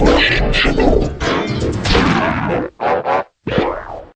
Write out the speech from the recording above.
Collection Channel.